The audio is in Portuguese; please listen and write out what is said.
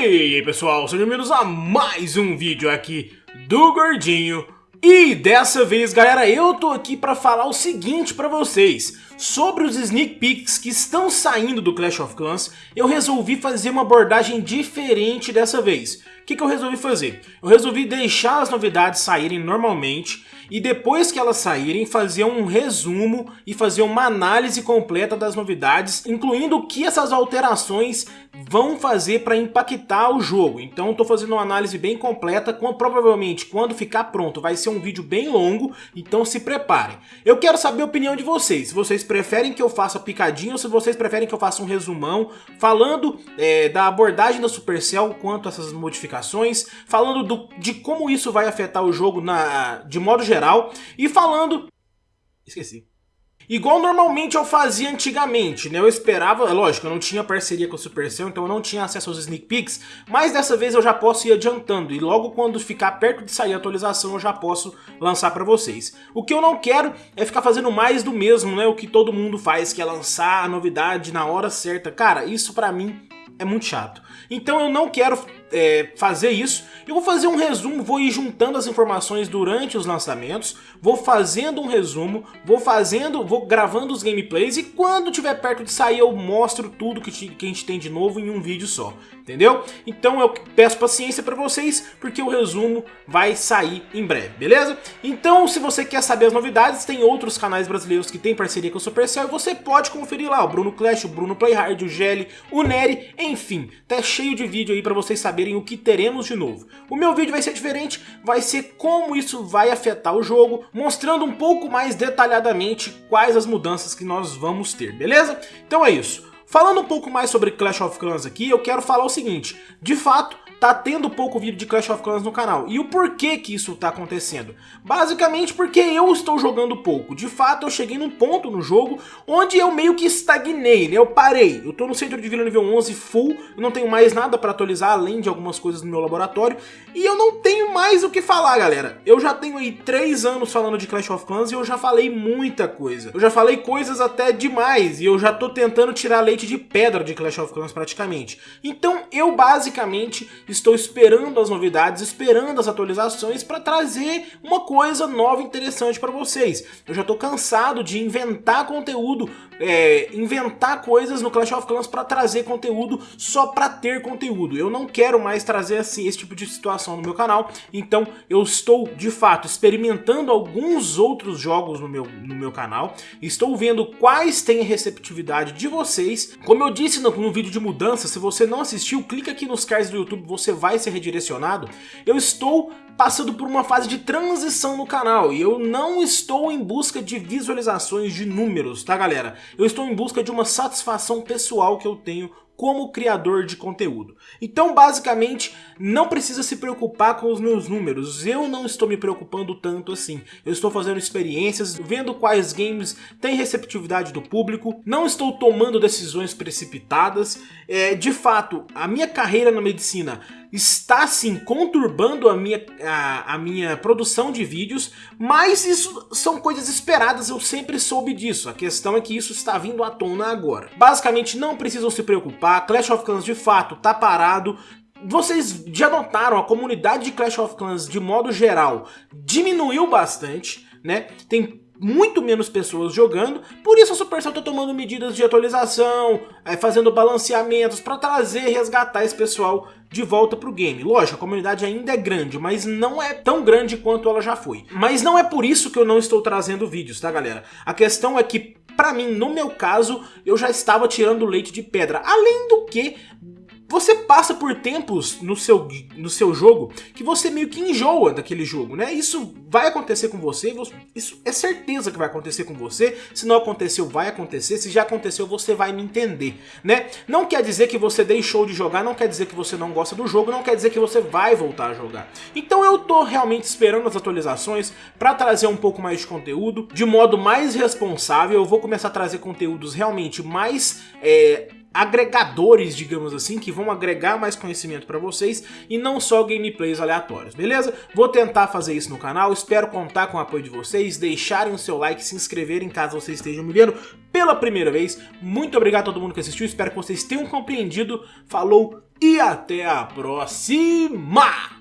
E aí pessoal, sejam bem-vindos a mais um vídeo aqui do Gordinho. E dessa vez galera, eu tô aqui pra falar o seguinte pra vocês. Sobre os sneak peeks que estão saindo do Clash of Clans Eu resolvi fazer uma abordagem diferente dessa vez O que, que eu resolvi fazer? Eu resolvi deixar as novidades saírem normalmente e depois que elas saírem, fazer um resumo e fazer uma análise completa das novidades, incluindo o que essas alterações vão fazer para impactar o jogo. Então estou fazendo uma análise bem completa, com, provavelmente quando ficar pronto vai ser um vídeo bem longo, então se preparem. Eu quero saber a opinião de vocês, se vocês preferem que eu faça picadinho ou se vocês preferem que eu faça um resumão, falando é, da abordagem da Supercell quanto a essas modificações, falando do, de como isso vai afetar o jogo na, de modo geral. E falando... Esqueci. Igual normalmente eu fazia antigamente, né? Eu esperava, é lógico, eu não tinha parceria com a Supercell, então eu não tinha acesso aos sneak peeks, mas dessa vez eu já posso ir adiantando, e logo quando ficar perto de sair a atualização eu já posso lançar pra vocês. O que eu não quero é ficar fazendo mais do mesmo, né? O que todo mundo faz, que é lançar a novidade na hora certa. Cara, isso pra mim é muito chato. Então eu não quero é, fazer isso. Eu vou fazer um resumo, vou ir juntando as informações durante os lançamentos, vou fazendo um resumo, vou fazendo, vou gravando os gameplays e quando tiver perto de sair eu mostro tudo que, que a gente tem de novo em um vídeo só, entendeu? Então eu peço paciência para vocês, porque o resumo vai sair em breve, beleza? Então se você quer saber as novidades, tem outros canais brasileiros que tem parceria com o Supercell e você pode conferir lá, o Bruno Clash, o Bruno Playhard, o Gelli, o Nery, enfim, tá cheio de vídeo aí para vocês saberem saberem o que teremos de novo. O meu vídeo vai ser diferente, vai ser como isso vai afetar o jogo, mostrando um pouco mais detalhadamente quais as mudanças que nós vamos ter, beleza? Então é isso. Falando um pouco mais sobre Clash of Clans aqui, eu quero falar o seguinte, de fato, tá tendo pouco vídeo de Clash of Clans no canal. E o porquê que isso tá acontecendo? Basicamente porque eu estou jogando pouco. De fato, eu cheguei num ponto no jogo onde eu meio que estagnei, né? Eu parei. Eu tô no centro de vila nível 11 full, não tenho mais nada para atualizar além de algumas coisas no meu laboratório. E eu não tenho mais o que falar, galera. Eu já tenho aí 3 anos falando de Clash of Clans e eu já falei muita coisa. Eu já falei coisas até demais e eu já tô tentando tirar leite de pedra de Clash of Clans praticamente. Então eu basicamente estou esperando as novidades, esperando as atualizações para trazer uma coisa nova e interessante para vocês. Eu já estou cansado de inventar conteúdo, é, inventar coisas no Clash of Clans para trazer conteúdo só para ter conteúdo. Eu não quero mais trazer assim, esse tipo de situação no meu canal, então eu estou de fato experimentando alguns outros jogos no meu, no meu canal, estou vendo quais têm receptividade de vocês. Como eu disse no, no vídeo de mudança, se você não assistiu, clica aqui nos cards do YouTube, você vai ser redirecionado, eu estou passando por uma fase de transição no canal e eu não estou em busca de visualizações de números, tá galera? Eu estou em busca de uma satisfação pessoal que eu tenho como criador de conteúdo. Então, basicamente, não precisa se preocupar com os meus números. Eu não estou me preocupando tanto assim. Eu estou fazendo experiências, vendo quais games têm receptividade do público. Não estou tomando decisões precipitadas. É, de fato, a minha carreira na medicina está sim conturbando a minha, a, a, minha produção de vídeos, mas isso são coisas esperadas, eu sempre soube disso. A questão é que isso está vindo à tona agora. Basicamente não precisam se preocupar, Clash of Clans de fato está parado, vocês já notaram, a comunidade de Clash of Clans de modo geral diminuiu bastante, né? Tem muito menos pessoas jogando, por isso a Supercell está tomando medidas de atualização, é, fazendo balanceamentos para trazer e resgatar esse pessoal de volta pro game. Lógico, a comunidade ainda é grande, mas não é tão grande quanto ela já foi. Mas não é por isso que eu não estou trazendo vídeos, tá galera? A questão é que, pra mim, no meu caso, eu já estava tirando leite de pedra. Além do que, você passa por tempos no seu, no seu jogo que você meio que enjoa daquele jogo, né? Isso vai acontecer com você, isso é certeza que vai acontecer com você. Se não aconteceu, vai acontecer. Se já aconteceu, você vai me entender, né? Não quer dizer que você deixou de jogar, não quer dizer que você não gosta do jogo, não quer dizer que você vai voltar a jogar. Então eu tô realmente esperando as atualizações para trazer um pouco mais de conteúdo, de modo mais responsável. Eu vou começar a trazer conteúdos realmente mais... É, agregadores, digamos assim, que vão agregar mais conhecimento para vocês e não só gameplays aleatórios, beleza? Vou tentar fazer isso no canal, espero contar com o apoio de vocês, deixarem o seu like, se inscreverem caso vocês estejam me vendo pela primeira vez. Muito obrigado a todo mundo que assistiu, espero que vocês tenham compreendido. Falou e até a próxima!